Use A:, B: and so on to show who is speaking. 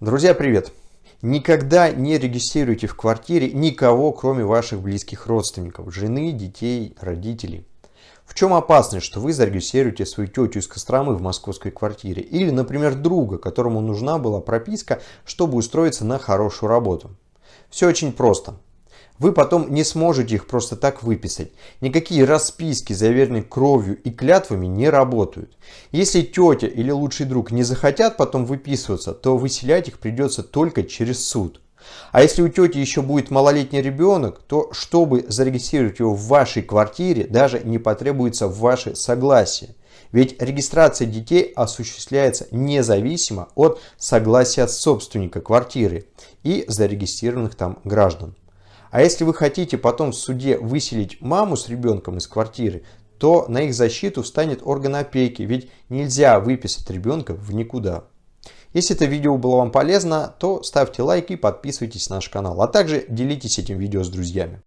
A: Друзья, привет! Никогда не регистрируйте в квартире никого, кроме ваших близких родственников, жены, детей, родителей. В чем опасность, что вы зарегистрируете свою тетю из Костромы в московской квартире? Или, например, друга, которому нужна была прописка, чтобы устроиться на хорошую работу? Все очень просто. Вы потом не сможете их просто так выписать. Никакие расписки, заверенные кровью и клятвами, не работают. Если тетя или лучший друг не захотят потом выписываться, то выселять их придется только через суд. А если у тети еще будет малолетний ребенок, то чтобы зарегистрировать его в вашей квартире, даже не потребуется ваше согласие. Ведь регистрация детей осуществляется независимо от согласия собственника квартиры и зарегистрированных там граждан. А если вы хотите потом в суде выселить маму с ребенком из квартиры, то на их защиту встанет орган опеки, ведь нельзя выписать ребенка в никуда. Если это видео было вам полезно, то ставьте лайк и подписывайтесь на наш канал, а также делитесь этим видео с друзьями.